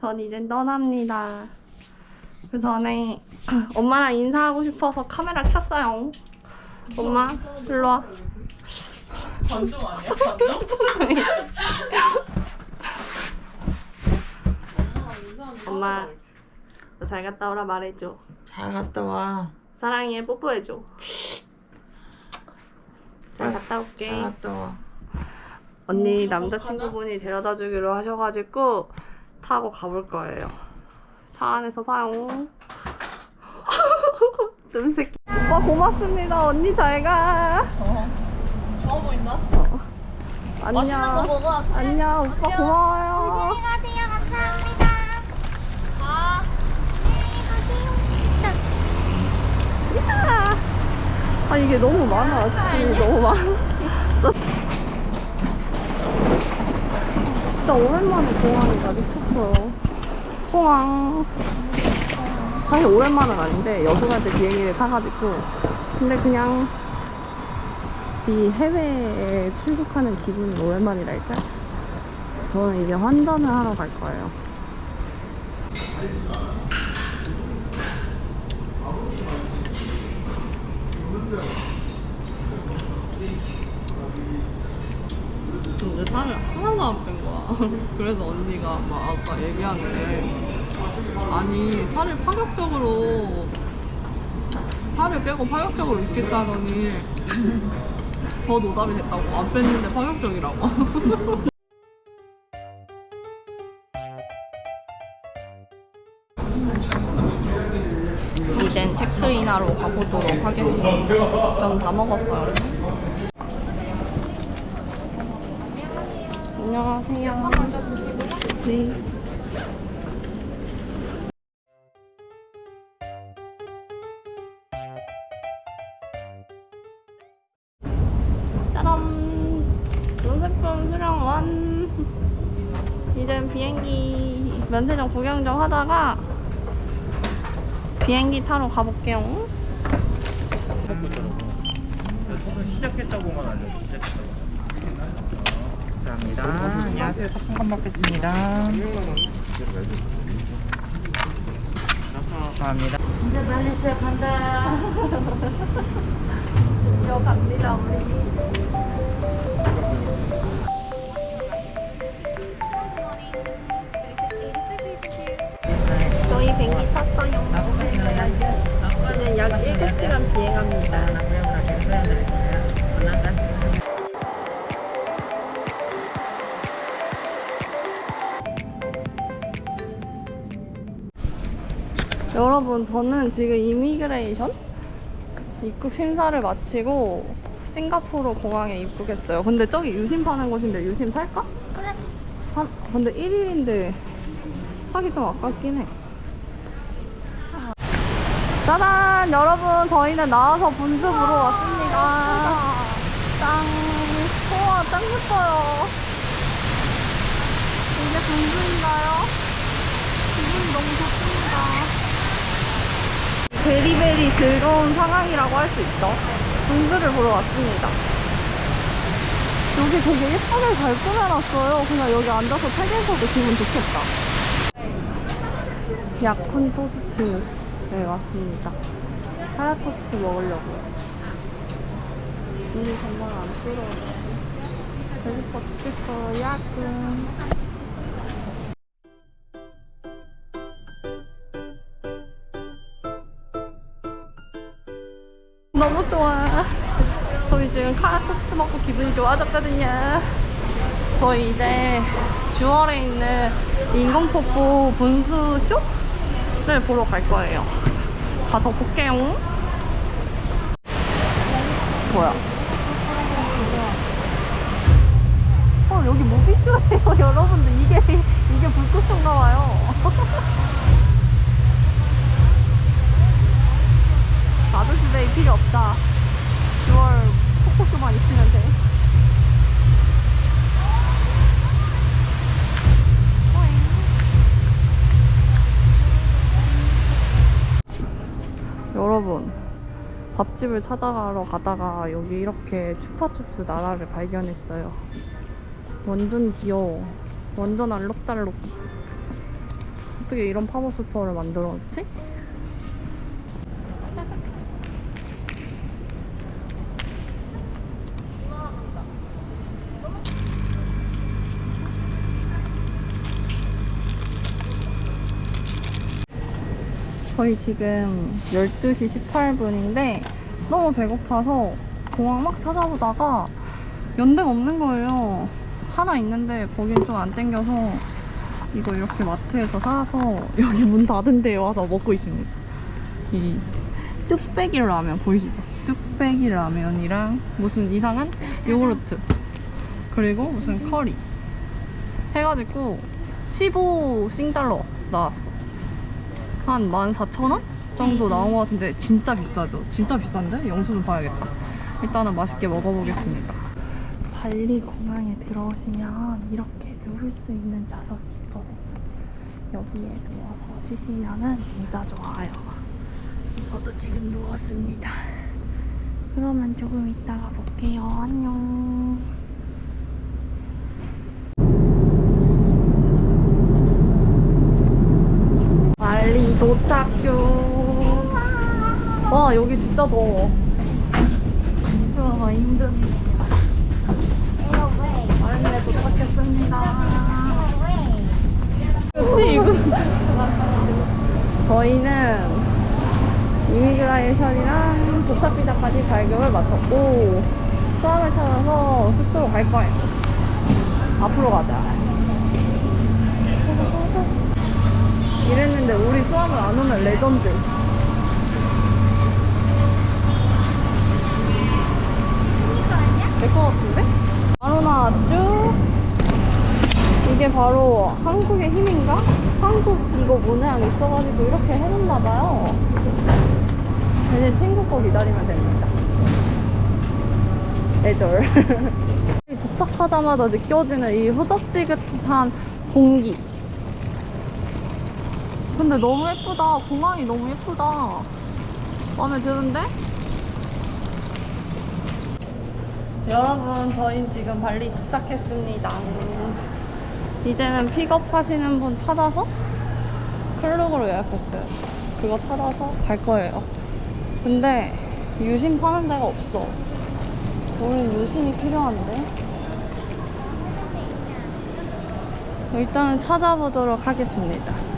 전 이제 떠납니다. 그 전에 엄마랑 인사하고 싶어서 카메라 켰어요. 엄마, 일로 와. 관종 아니야? 관종? 엄마, 너잘 갔다 오라 말해줘. 잘 갔다 와. 사랑해, 뽀뽀해줘. 잘 갔다 잘 올게. 갔다 와. 언니 남자친구분이 데려다 주기로 하셔가지고 타고 가볼 거예요. 차 안에서 봐요. 뜸새끼. 오빠 고맙습니다. 언니 잘 가. 어. 좋아 보인다? 안녕. 맛있는 거 먹어, 아침. 안녕. 오빠 안녕. 고마워요. 가세요. 감사합니다. 아. 야! 아 이게 너무 많아. 짐이 너무 많아. 진짜 오랜만에 공항이다. 미쳤어요. 공항. 사실 오랜만은 아닌데 여수갈 때 비행기를 타가지고 근데 그냥 이 해외에 출국하는 기분이 오랜만이랄까. 저는 이제 환전을 하러 갈 거예요. 근데 살을 하나도 안 뺀 거야. 그래서 언니가 막 아까 얘기하는데 아니 살을 파격적으로 살을 빼고 파격적으로 입겠다더니 더 노답이 됐다고 안 뺐는데 파격적이라고. 이젠 체크인하러 가보도록 하겠습니다. 전다 먹었어요. 안녕하세요. 네. 짜잔! 눈세품 수령 완! 이젠 비행기 면세점 구경 좀 하다가 비행기 타러 가볼게요. 시작했다고만 알려줘. 시작했다고. 감사합니다. 안녕하세요. 탑승권 먹겠습니다. 감사합니다. 이제 빨리 시작한다. 저 갑니다, 우리. 저희 비행기 탔어요. 이제 약 7시간 비행합니다. 여러분, 저는 지금 이미그레이션 입국 심사를 마치고 싱가포르 공항에 입국했어요. 근데 저기 유심 파는 곳인데 유심 살까? 그래. 한, 근데 1일인데 사기 좀 아깝긴 해. 짜잔! 여러분, 저희는 나와서 분수 보러 왔습니다. 짱! 우와, 짱 예뻐요. 이게 분수인가요? 기분이 너무 좋습니다. 베리베리 즐거운 상황이라고 할 수 있죠. 분수를 보러 왔습니다. 여기 되게 예쁘게 잘 꾸며놨어요. 그냥 여기 앉아서 책 읽어도 기분 좋겠다. 약혼 토스트에 왔습니다. 하얗 토스트 먹으려고요. 눈이 정말 안 뜨거워요. 배고파 죽겠어요. 야근. 저희 지금 카라 토스트 먹고 기분이 좋아졌거든요. 저희 이제 주월에 있는 인공폭포 분수 쇼를 보러 갈 거예요. 가서 볼게요. 뭐야? 어 여기 무비쇼예요 여러분들 이게 이게 불꽃쇼인가 봐요. 아저씨들 필요 없다. 6월 폭포쇼만 있으면 돼. 여러분 밥집을 찾아가러 가다가 여기 이렇게 추파춥스 나라를 발견했어요 완전 귀여워 완전 알록달록 어떻게 이런 팝업 스토어를 만들었지? 저희 지금 12시 18분인데 너무 배고파서 공항 막 찾아보다가 연대가 없는 거예요. 하나 있는데 거긴 좀 안 땡겨서 이거 이렇게 마트에서 사서 여기 문 닫은 데에 와서 먹고 있습니다. 이 뚝배기 라면 보이시죠? 뚝배기 라면이랑 무슨 이상한 요구르트 그리고 무슨 커리 해가지고 15 싱달러 나왔어. 한 14,000원 정도 나온 것 같은데 진짜 비싸죠? 진짜 비싼데? 영수증 봐야겠다. 일단은 맛있게 먹어보겠습니다. 발리 공항에 들어오시면 이렇게 누울 수 있는 좌석이 있거든요. 여기에 누워서 쉬시면은 진짜 좋아요. 저도 지금 누웠습니다. 그러면 조금 이따가 볼게요. 안녕. 발리 도착 중. 와 여기 진짜 더워. 와 인도네시아. 발리에 도착했습니다. 그치 이거. 저희는 이미그레이션이랑 도착비자까지 발급을 마쳤고 수함을 찾아서 숙소로 갈 거예요. 앞으로 가자. 이랬는데 우리 수학을 안 오면 레전드. 내거 같은데? 바로 나왔죠? 이게 바로 한국의 힘인가? 한국 이거 모양 있어가지고 이렇게 해놓나봐요. 이제 친구 거 기다리면 됩니다. 애절. 도착하자마자 느껴지는 이 후덥지근한 공기. 근데 너무 예쁘다. 공항이 너무 예쁘다. 마음에 드는데? 여러분, 저희 지금 발리 도착했습니다. 이제는 픽업 하시는 분 찾아서 클룩으로 예약했어요. 그거 찾아서 갈 거예요. 근데 유심 파는 데가 없어. 우린 유심이 필요한데. 일단은 찾아보도록 하겠습니다.